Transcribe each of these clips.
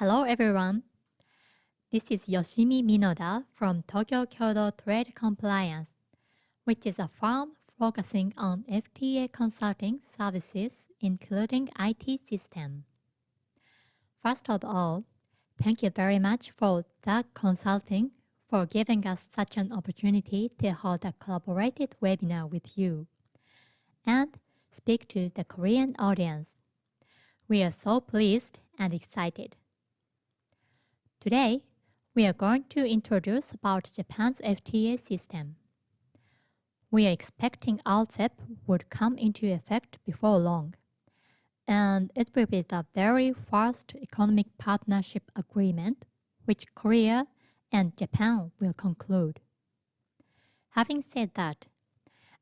Hello everyone. This is Yoshimi Minoda from Tokyo Kyodo Trade Compliance, which is a firm focusing on FTA consulting services including IT system. First of all, thank you very much for the Consulting for giving us such an opportunity to hold a collaborated webinar with you and speak to the Korean audience. We are so pleased and excited. Today, we are going to introduce about Japan's FTA system. We are expecting RCEP would come into effect before long, and it will be the very first economic partnership agreement which Korea and Japan will conclude. Having said that,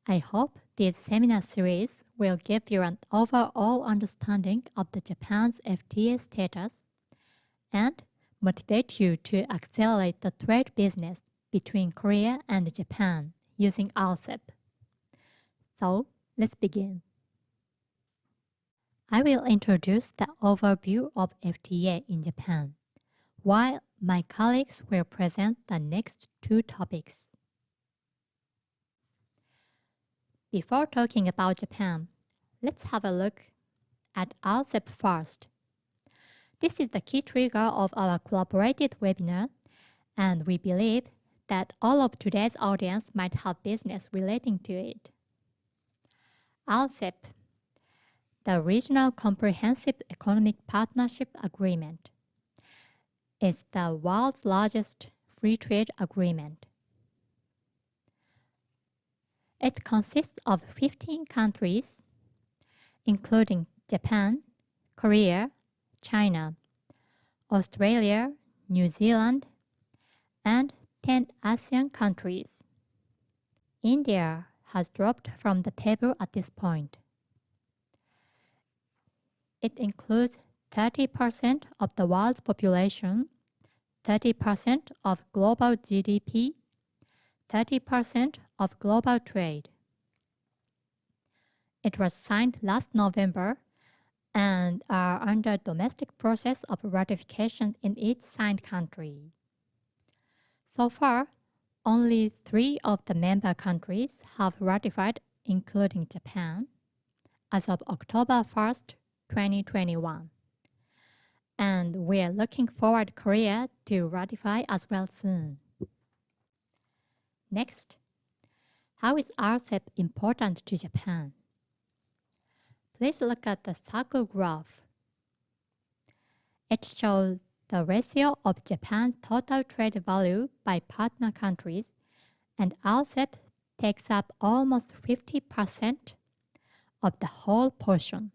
I hope this seminar series will give you an overall understanding of the Japan's FTA status and motivate you to accelerate the trade business between Korea and Japan using RCEP. So, let's begin. I will introduce the overview of FTA in Japan, while my colleagues will present the next two topics. Before talking about Japan, let's have a look at RCEP first. This is the key trigger of our collaborated webinar, and we believe that all of today's audience might have business relating to it. RCEP, the Regional Comprehensive Economic Partnership Agreement, is the world's largest free trade agreement. It consists of 15 countries, including Japan, Korea, China, Australia, New Zealand, and 10 ASEAN countries. India has dropped from the table at this point. It includes 30% of the world's population, 30% of global GDP, 30% of global trade. It was signed last November and are under domestic process of ratification in each signed country. So far, only three of the member countries have ratified, including Japan, as of October 1st, 2021. And we are looking forward Korea to ratify as well soon. Next, how is RCEP important to Japan? Please look at the circle graph. It shows the ratio of Japan's total trade value by partner countries, and RCEP takes up almost 50% of the whole portion.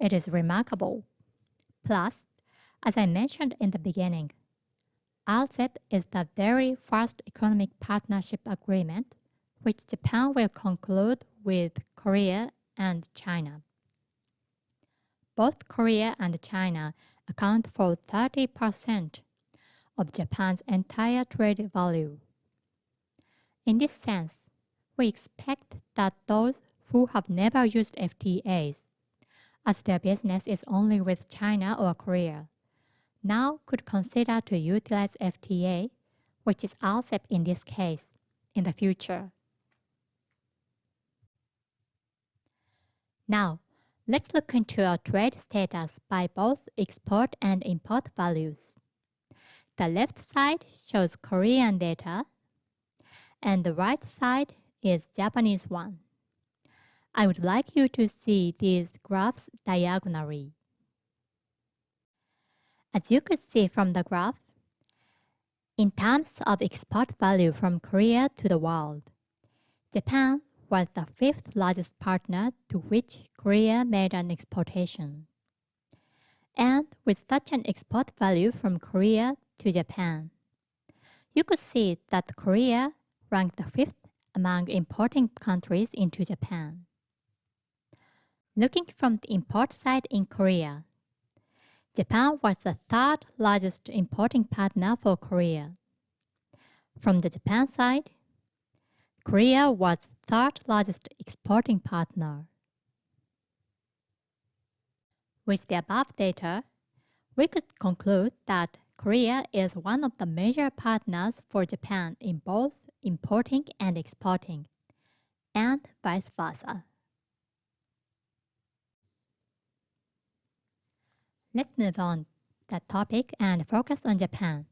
It is remarkable. Plus, as I mentioned in the beginning, RCEP is the very first economic partnership agreement which Japan will conclude with Korea and China. Both Korea and China account for 30% of Japan's entire trade value. In this sense, we expect that those who have never used FTAs, as their business is only with China or Korea, now could consider to utilize FTA, which is RCEP in this case, in the future. Now, let's look into our trade status by both export and import values. The left side shows Korean data, and the right side is Japanese one. I would like you to see these graphs diagonally. As you could see from the graph, in terms of export value from Korea to the world, Japan was the fifth largest partner to which Korea made an exportation. And with such an export value from Korea to Japan, you could see that Korea ranked the fifth among importing countries into Japan. Looking from the import side in Korea, Japan was the third largest importing partner for Korea. From the Japan side, Korea was third largest exporting partner. With the above data, We could conclude that Korea is one of the major partners for Japan in both importing and exporting, and vice versa. Let's move on the topic and focus on Japan.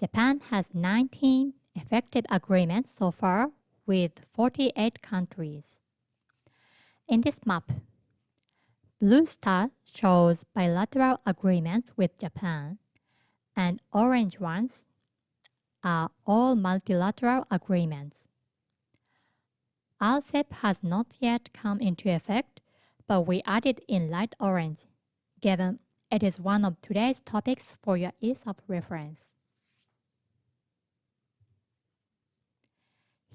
Japan has 19 effective agreements so far with 48 countries. In this map, blue star shows bilateral agreements with Japan, and orange ones are all multilateral agreements. RCEP has not yet come into effect, but we added in light orange given it is one of today's topics for your ease of reference.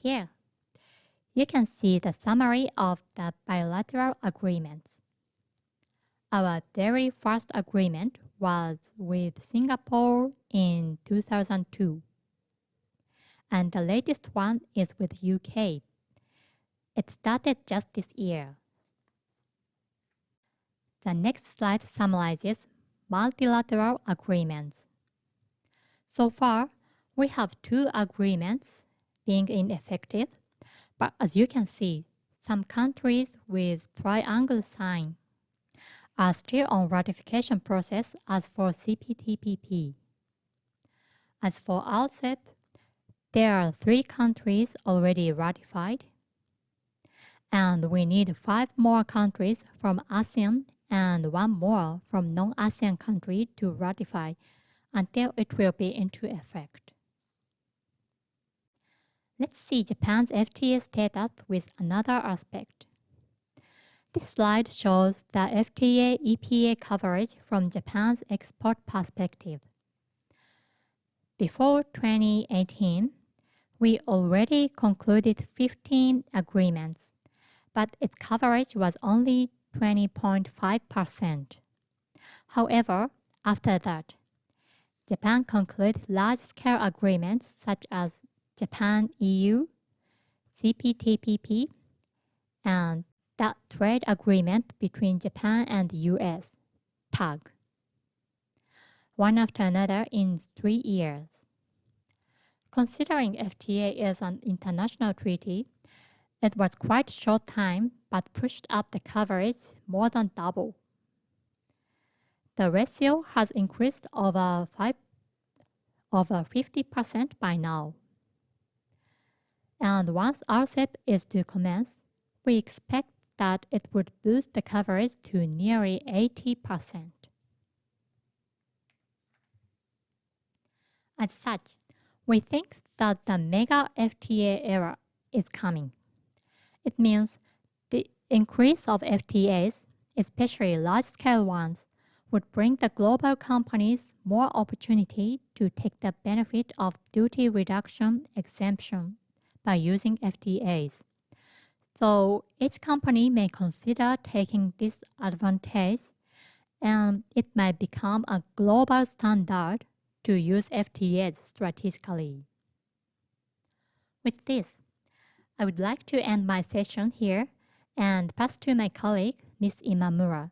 Here, you can see the summary of the bilateral agreements. Our very first agreement was with Singapore in 2002. And the latest one is with UK. It started just this year. The next slide summarizes multilateral agreements. So far, we have two agreements being ineffective, but as you can see, some countries with triangle sign are still on ratification process as for CPTPP. As for RCEP, there are three countries already ratified, and we need five more countries from ASEAN and one more from non-ASEAN country to ratify until it will be into effect. Let's see Japan's FTA status with another aspect. This slide shows the FTA EPA coverage from Japan's export perspective. Before 2018, we already concluded 15 agreements, but its coverage was only 20.5%. However, after that, Japan concluded large-scale agreements such as Japan-EU, CPTPP, and that trade agreement between Japan and the US, TAG, one after another in three years. Considering FTA is an international treaty, it was quite short time but pushed up the coverage more than double. The ratio has increased over, five, over 50% by now. And once RCEP is to commence, we expect that it would boost the coverage to nearly 80%. As such, we think that the mega FTA era is coming. It means the Increase of FTAs, especially large-scale ones, would bring the global companies more opportunity to take the benefit of duty reduction exemption by using FTAs. So each company may consider taking this advantage and it might become a global standard to use FTAs strategically. With this, I would like to end my session here and pass to my colleague, Ms. Imamura,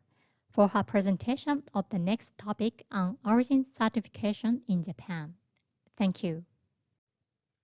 for her presentation of the next topic on origin certification in Japan. Thank you.